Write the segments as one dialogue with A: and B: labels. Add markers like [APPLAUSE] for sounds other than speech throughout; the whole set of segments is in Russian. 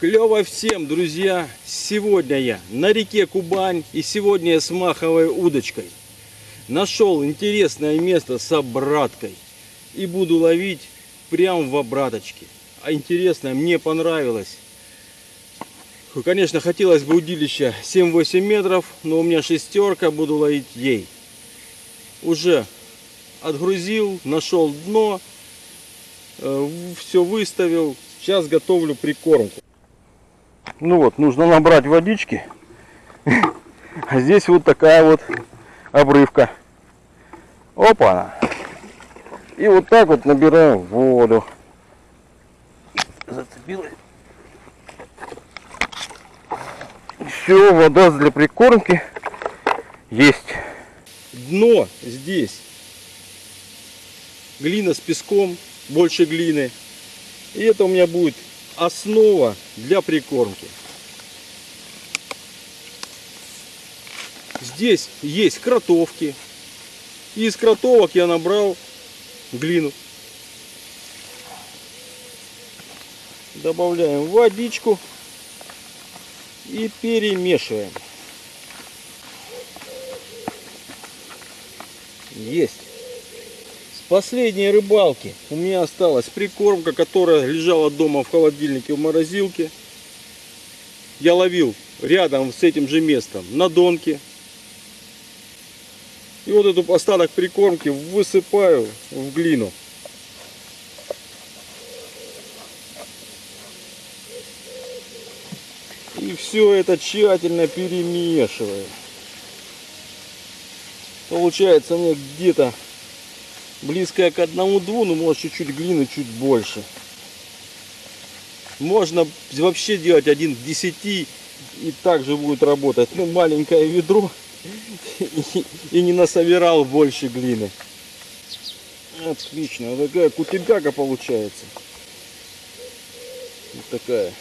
A: Клево всем, друзья! Сегодня я на реке Кубань и сегодня я с маховой удочкой. Нашел интересное место с обраткой и буду ловить прямо в обраточке. А интересное, мне понравилось. Конечно, хотелось бы удилища 7-8 метров, но у меня шестерка, буду ловить ей. Уже отгрузил, нашел дно, все выставил. Сейчас готовлю прикормку. Ну вот, нужно набрать водички. [LAUGHS] А здесь вот такая вот обрывка. Опа! И вот так вот набираем воду. Зацепилась. Все, вода для прикормки есть. Дно здесь. Глина с песком, больше глины. И это у меня будет основа для прикормки. Здесь есть кротовки. Из кротовок я набрал глину. Добавляем водичку и перемешиваем. Есть. С последней рыбалки у меня осталась прикормка, которая лежала дома в холодильнике в морозилке. Я ловил рядом с этим же местом на донке. И вот эту остаток прикормки высыпаю в глину. И все это тщательно перемешиваю. Получается мне где-то близкое к одному-дву, ну может чуть-чуть глины, чуть больше. Можно вообще делать один к 10 и также будет работать. Ну маленькое ведро и, не насобирал больше глины. Отлично, такая кутебяка получается. Вот такая.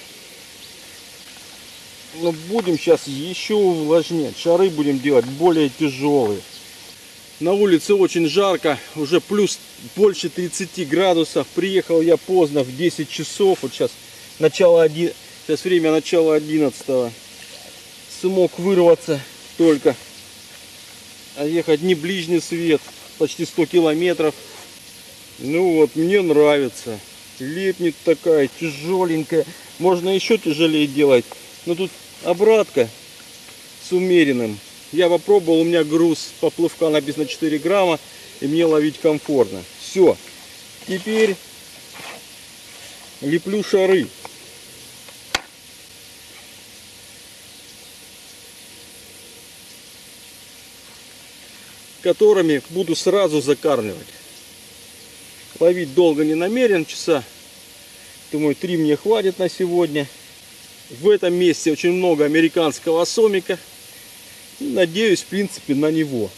A: Но будем сейчас еще увлажнять. Шары будем делать более тяжелые. На улице очень жарко, уже плюс больше 30 градусов. Приехал я поздно, в 10 часов. Вот сейчас начало 1, сейчас время начала 11. Смог вырваться только. А ехать не ближний свет, почти 100 километров. Ну вот, мне нравится. Лепнет такая, тяжеленькая. Можно еще тяжелее делать. Но тут обратка с умеренным. Я попробовал, у меня груз поплавка написано 4 грамма, и мне ловить комфортно. Все. Теперь леплю шары. которыми буду сразу закармливать. Ловить долго не намерен, часа, думаю, три мне хватит на сегодня. В этом месте очень много американского сомика. Надеюсь, в принципе, на него.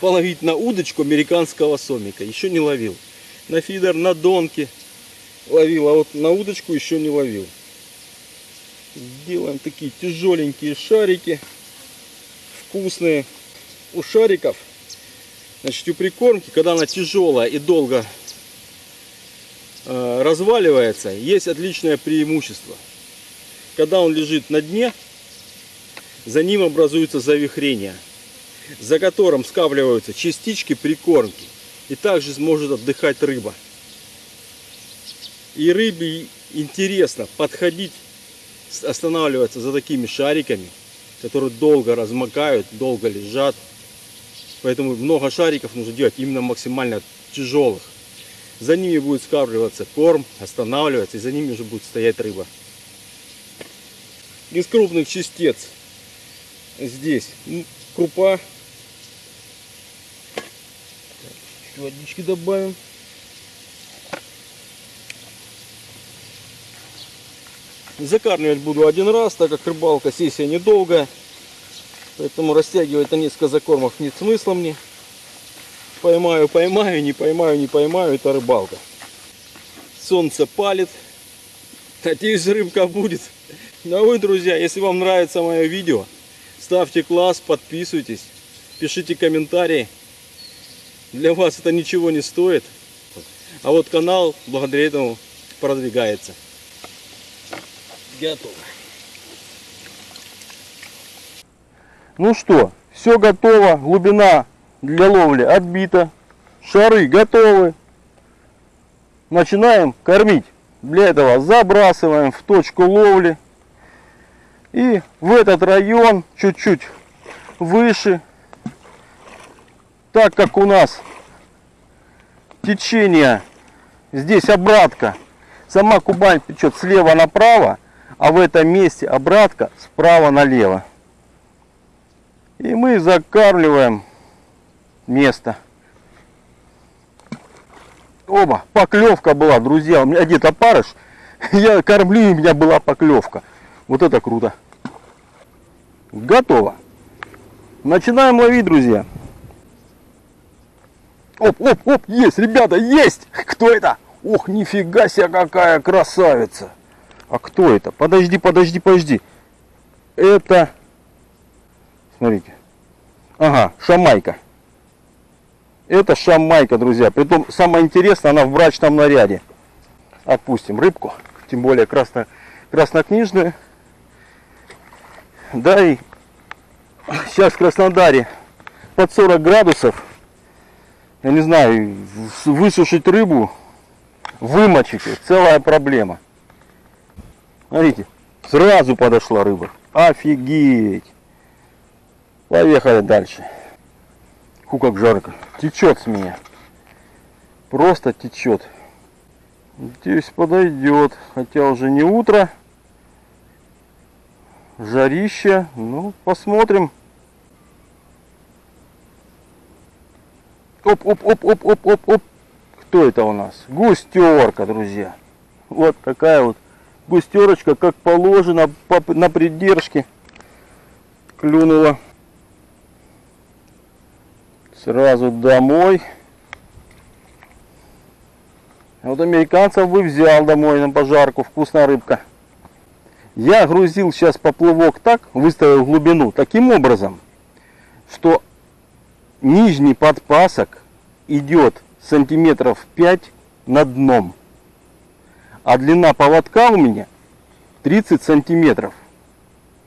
A: Половить на удочку американского сомика. Еще не ловил. На фидер, на донке ловил, а вот на удочку еще не ловил. Делаем такие тяжеленькие шарики. Вкусные. У шариков, значит, у прикормки, когда она тяжелая и долго э, разваливается, есть отличное преимущество – когда он лежит на дне, за ним образуется завихрение, за которым скапливаются частички прикормки. И также сможет отдыхать рыба. И рыбе интересно подходить, останавливаться за такими шариками, которые долго размокают, долго лежат. Поэтому много шариков нужно делать именно максимально тяжелых. За ними будет скапливаться корм, останавливаться, и за ними уже будет стоять рыба из крупных частиц здесь крупа. Так, водички добавим. Закармливать буду один раз, так как рыбалка сессия недолгая. Поэтому растягивать на несколько закормов нет смысла мне. Поймаю, поймаю, не поймаю, не поймаю, это рыбалка. Солнце палит. Надеюсь, рыбка будет. Ну а вы, друзья, если вам нравится мое видео, ставьте класс, подписывайтесь, пишите комментарии. Для вас это ничего не стоит. А вот канал благодаря этому продвигается. Готово.
B: Ну что, все готово, глубина для ловли отбита, шары готовы. Начинаем кормить. Для этого забрасываем в точку ловли. И в этот район чуть-чуть выше, так как у нас течение, здесь обратка, сама Кубань течет слева направо, а в этом месте обратка справа налево. И мы закармливаем место. Оба, поклевка была, друзья. У меня одет опарыш. [LAUGHS] Я кормлю, и у меня была поклевка. Вот это круто. Готово. Начинаем ловить, друзья. Оп, оп, оп, есть, ребята, есть! Кто это? Ох, нифига себе, какая красавица! А кто это? Подожди, подожди, подожди. Это, смотрите, ага, шамайка. Это шамайка, друзья. Притом, самое интересное, она в брачном наряде. Отпустим рыбку, тем более красно, краснокнижную. Да и сейчас в Краснодаре под 40 градусов. Я не знаю, высушить рыбу, вымочить, целая проблема. Смотрите, сразу подошла рыба. Офигеть. Поехали дальше. Фу, как жарко. Течет с меня. Просто течет. Здесь подойдет. Хотя уже не утро. Жарище. Ну, посмотрим. Оп, оп, оп, оп, оп, оп, оп. Кто это у нас? Густерка, друзья. Вот такая вот густерочка, как положено, на придержке клюнула. Сразу домой. Вот американцев бы взял домой на пожарку. Вкусная рыбка. Я грузил сейчас поплывок так, выставил глубину, таким образом, что нижний подпасок идет сантиметров 5 над дном. А длина поводка у меня 30 сантиметров.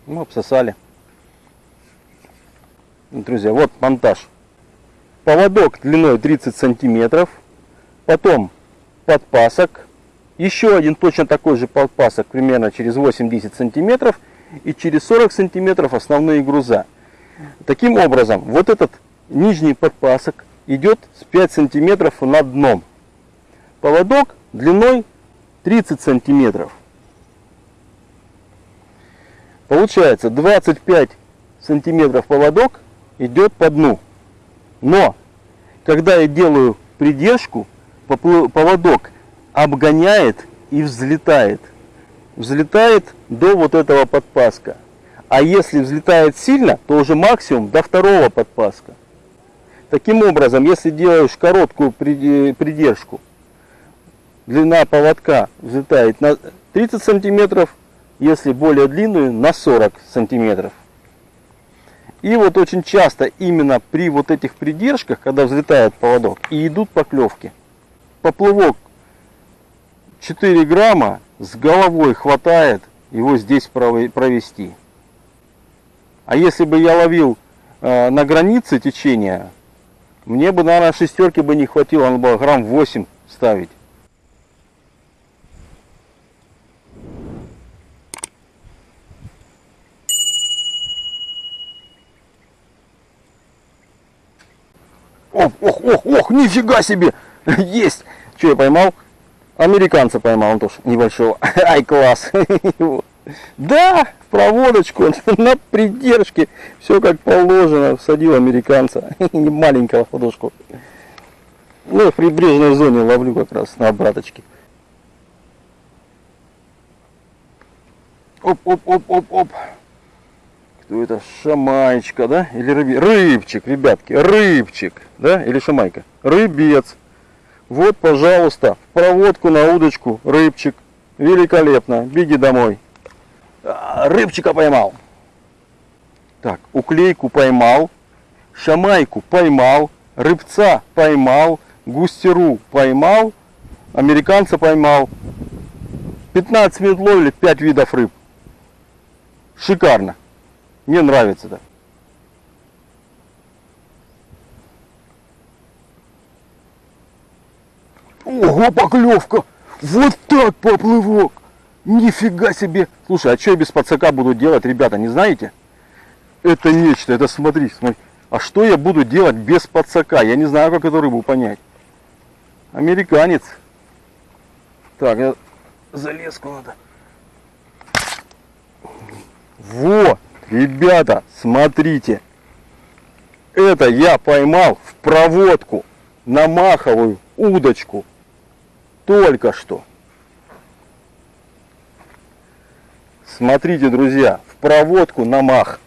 B: Ну, обсосали. Друзья, вот монтаж. Поводок длиной 30 сантиметров. Потом подпасок. Еще один точно такой же подпасок, примерно через 8-10 сантиметров. И через 40 сантиметров основные груза. Таким образом, вот этот нижний подпасок идет с 5 сантиметров над дном. Поводок длиной 30 сантиметров. Получается 25 сантиметров поводок идет по дну. Но, когда я делаю придержку, поводок обгоняет и взлетает. Взлетает до вот этого подпаска. А если взлетает сильно, то уже максимум до второго подпаска. Таким образом, если делаешь короткую придержку, длина поводка взлетает на 30 сантиметров, если более длинную на 40 сантиметров. И вот очень часто именно при вот этих придержках, когда взлетает поводок, и идут поклевки. Поплывок 4 грамма с головой хватает его здесь провести. А если бы я ловил э, на границе течения, мне бы, наверное, шестерки бы не хватило, надо было грамм 8 ставить. Ох, ох, ох, ох, нифига себе! [LAUGHS] Есть! Что я поймал? Американца поймал, он тоже небольшого. [LAUGHS] Ай, класс! [LAUGHS] Да, проводочку [LAUGHS] на придержке. Все как положено. Всадил американца. Не маленького ладошку. Ну, в прибрежной зоне ловлю как раз на обраточке. Оп, оп, оп, оп, оп. Кто это? Шамайчка, да? Или рыби? Рыбчик, ребятки, рыбчик, да? Или шамайка? Рыбец. Вот, пожалуйста, проводку на удочку, рыбчик. Великолепно. Беги домой. А, рыбчика поймал. Так, уклейку поймал. Шамайку поймал. Рыбца поймал. Густеру поймал. Американца поймал. 15 минут ловили 5 видов рыб. Шикарно. Мне нравится так. Ого, поклевка! Вот так поплывок! Нифига себе! Слушай, а что я без подсака буду делать, ребята, не знаете? Это нечто, это смотри, смотри. А что я буду делать без подсака? Я не знаю, как эту рыбу понять. Американец. Так, я залезку надо. Во, ребята, смотрите. Это я поймал в проводку на маховую удочку. Только что. Смотрите, друзья, в проводку на мах.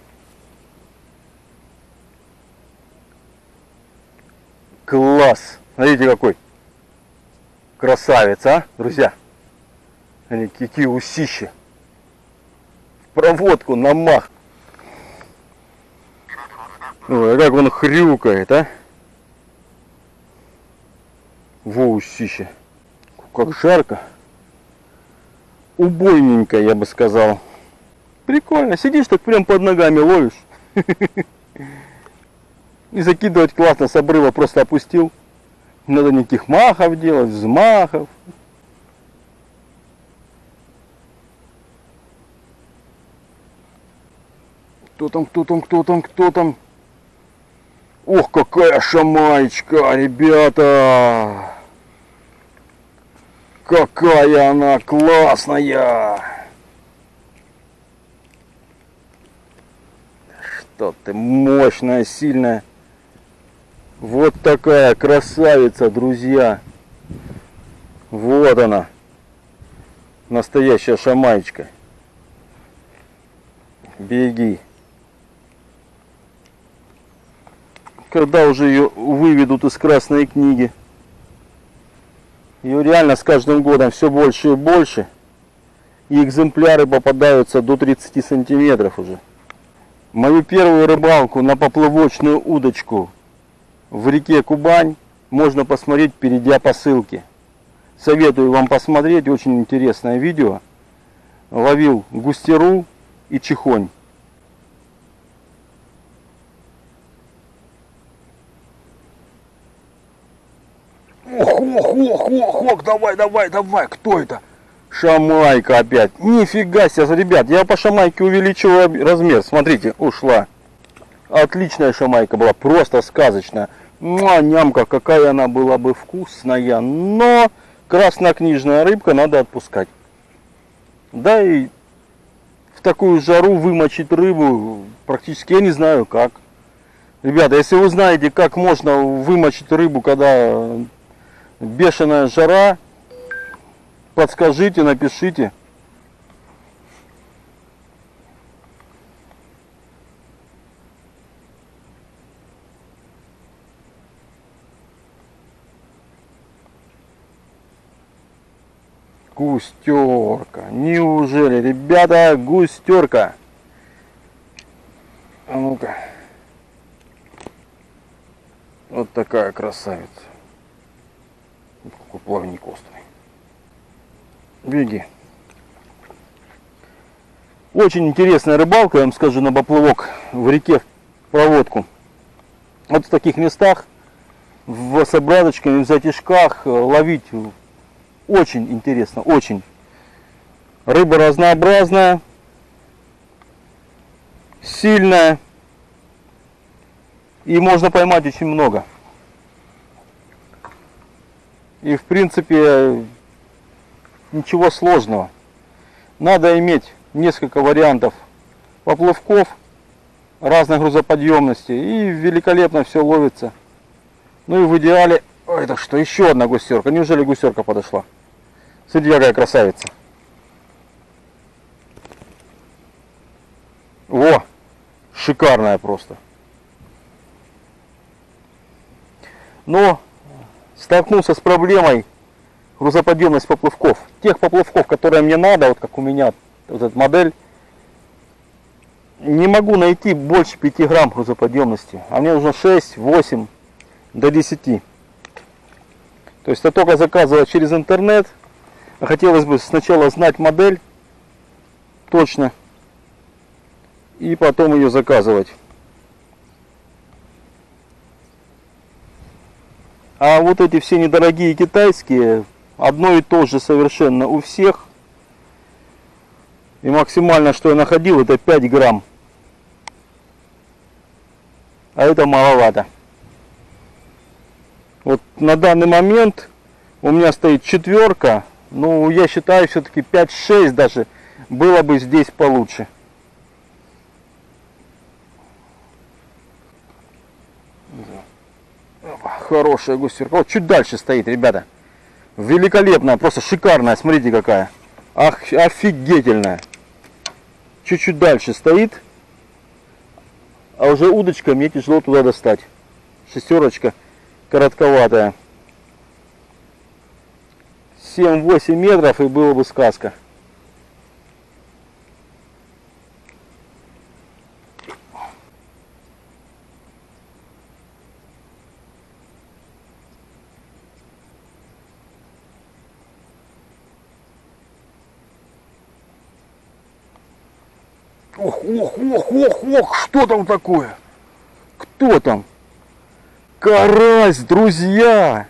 B: Класс! Смотрите, какой красавец, а, друзья? Они какие усища. В проводку на мах. Ой, а как он хрюкает, а? Во усища. Как жарко. Убойненько, я бы сказал. Прикольно. Сидишь так прям под ногами ловишь. [LAUGHS] И закидывать классно с обрыва просто опустил. Не надо никаких махов делать, взмахов. Кто там, кто там, кто там, кто там? Ох, какая шамаечка, ребята! Какая она классная! Что ты мощная, сильная. Вот такая красавица, друзья. Вот она. Настоящая шамаечка. Беги. Когда уже ее выведут из красной книги. Ее реально с каждым годом все больше и больше. И экземпляры попадаются до 30 сантиметров уже. Мою первую рыбалку на поплавочную удочку в реке Кубань можно посмотреть, перейдя по ссылке. Советую вам посмотреть, очень интересное видео. Ловил густеру и чихонь. Ох, ох, ох, ох, ох, давай, давай, давай, кто это? Шамайка опять. Нифига себе, ребят, я по шамайке увеличиваю размер. Смотрите, ушла. Отличная шамайка была, просто сказочная. Муа, нямка, какая она была бы вкусная. Но краснокнижная рыбка надо отпускать. Да и в такую жару вымочить рыбу практически я не знаю как. Ребята, если вы знаете, как можно вымочить рыбу, когда бешеная жара, подскажите, напишите. Густерка. Неужели, ребята, густерка? А ну-ка. Вот такая красавица. Какой плавник острый. Беги. Очень интересная рыбалка, я вам скажу, на поплавок в реке в проводку. Вот в таких местах, в с обраточками, в затяжках ловить очень интересно, очень. Рыба разнообразная, сильная. И можно поймать очень много. И в принципе ничего сложного. Надо иметь несколько вариантов поплавков разной грузоподъемности и великолепно все ловится. Ну и в идеале... Ой, это что, еще одна густерка. Неужели густерка подошла? Смотрите, какая красавица. Во, шикарная просто. Но столкнулся с проблемой грузоподъемность поплавков. Тех поплавков, которые мне надо, вот как у меня, вот эта модель, не могу найти больше 5 грамм грузоподъемности. А мне нужно 6, 8 до 10. То есть я только заказывать через интернет. Хотелось бы сначала знать модель точно. и потом ее заказывать. А вот эти все недорогие китайские, одно и то же совершенно у всех. И максимально, что я находил, это 5 грамм. А это маловато. Вот на данный момент у меня стоит четверка. Ну, я считаю, все-таки 5-6 даже было бы здесь получше. Хорошая густерка. Вот чуть дальше стоит, ребята. Великолепная, просто шикарная. Смотрите какая. Ах, офигительная. Чуть-чуть дальше стоит. А уже удочка мне тяжело туда достать. Шестерочка коротковатая. 7-8 метров и было бы сказка. Ох, ох, ох, ох, ох, что там такое? Кто там? Карась, друзья!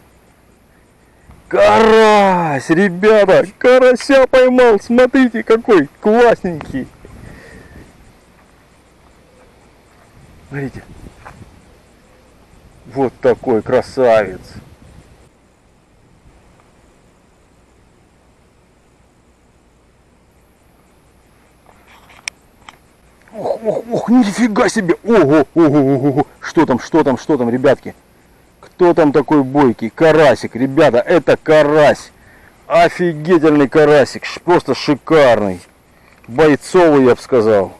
B: Карась, ребята, карася поймал, смотрите какой классненький. Смотрите. Вот такой красавец. Ох, ох, ох, нифига себе. Ого, ого, ого, ого. Что там, что там, что там, ребятки? Кто там такой бойкий? Карасик, ребята, это карась. Офигительный карасик, просто шикарный. Бойцовый, я бы сказал.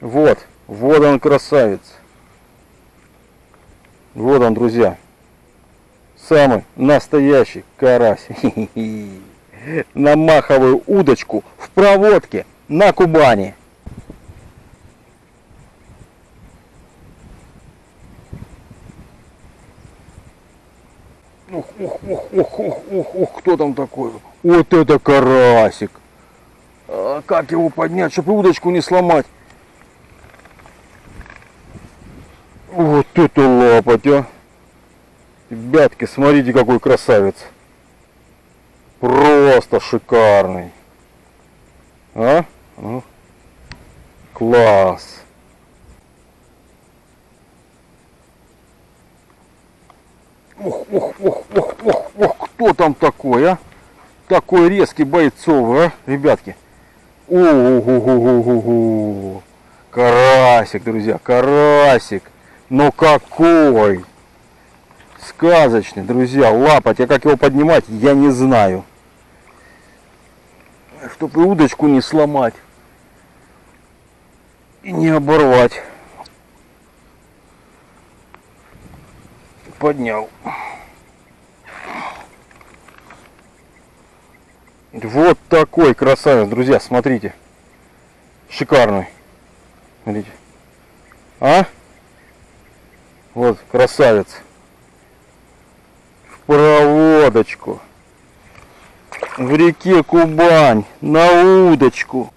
B: Вот, вот он красавец. Вот он, друзья. Самый настоящий карась. [LAUGHS] На маховую удочку в проводке на Кубани. Ух, ух, ух, ух, ух, ух, ух, кто там такой? Вот это карасик. А как его поднять, чтобы удочку не сломать? Вот это лапоть, а. Ребятки, смотрите, какой красавец. Просто шикарный. А? Ну, Класс. Ох, ох, ох, ох, ох, ох, кто там такой, а? Такой резкий бойцовый, а, ребятки? Ого-го-го-го-го. Карасик, друзья, карасик. Но какой! Сказочный, друзья, лапать. А как его поднимать, я не знаю. Чтобы удочку не сломать. И не оборвать. Поднял. Вот такой красавец, друзья, смотрите. Шикарный. Смотрите. А? Вот, красавец. В проводочку. В реке Кубань. На удочку.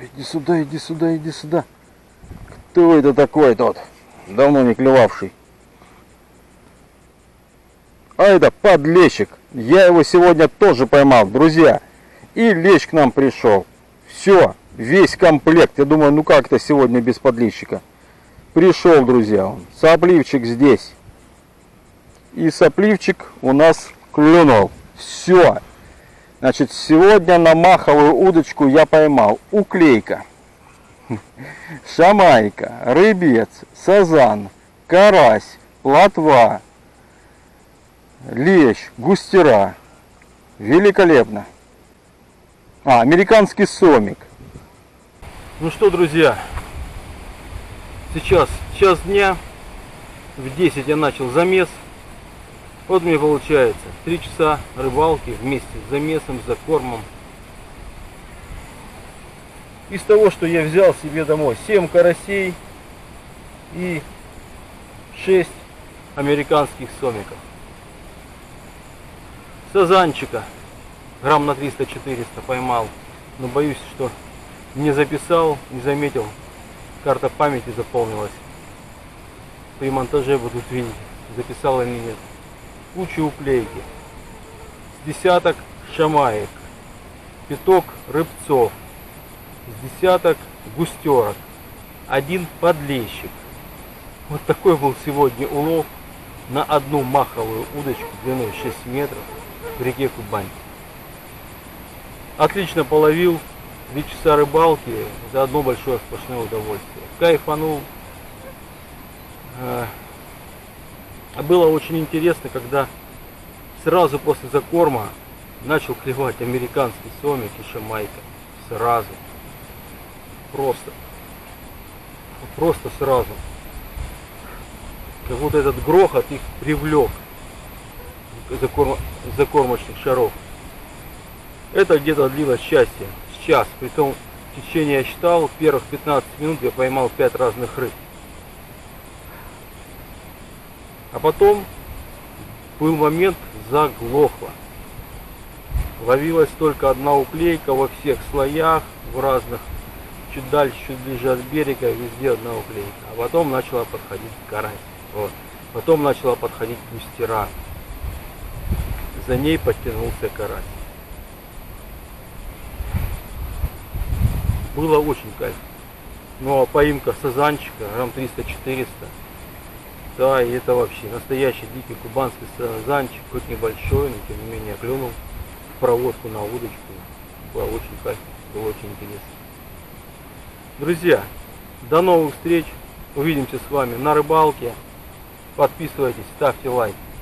B: Иди сюда, иди сюда, иди сюда. Кто это такой тот? Давно не клевавший. А это подлещик. Я его сегодня тоже поймал, друзья. И лещ к нам пришел. Все, весь комплект. Я думаю, ну как это сегодня без подлещика? Пришел, друзья, он. Сопливчик здесь. И сопливчик у нас клюнул. Все. Значит, сегодня на маховую удочку я поймал уклейка, шамайка, рыбец, сазан, карась, плотва, лещ, густера. Великолепно. А, американский сомик. Ну что, друзья, сейчас час дня, в 10 я начал замес. Вот мне получается 3 часа рыбалки вместе с замесом, за кормом. Из того, что я взял себе домой, 7 карасей и 6 американских сомиков. Сазанчика
A: грамм на 300-400 поймал. Но боюсь, что не записал, не заметил. Карта памяти заполнилась. При монтаже будут видеть, записал или нет. Куча уклейки. С десяток шамаек. Пяток рыбцов. С десяток густерок. Один подлещик. Вот такой был сегодня улов на одну маховую удочку длиной 6 метров в реке Кубань. Отлично половил, 3 часа рыбалки, за одно большое сплошное удовольствие. Кайфанул. А, Было очень интересно, когда сразу после закорма начал клевать американский сомик и шамайка. Сразу. Просто. Просто сразу. Как будто этот грохот их привлек закорм- закормочных шаров. Это где-то длилось счастье. С час. Притом в течение я считал, первых 15 минут я поймал 5 разных рыб. А потом был момент заглохло. Ловилась только одна уклейка во всех слоях, в разных, чуть дальше, чуть ближе от берега, везде одна уклейка. А потом начала подходить карась. Вот. Потом начала подходить густера. За ней подтянулся карась. Было очень кайф. Ну а поимка сазанчика, грамм 300-400. Да, и это вообще настоящий дикий кубанский сазанчик, хоть небольшой, но тем не менее клюнул в проводку на удочку. Было очень кайф, было очень интересно. Друзья, до новых встреч. Увидимся с вами на рыбалке. Подписывайтесь, ставьте лайк.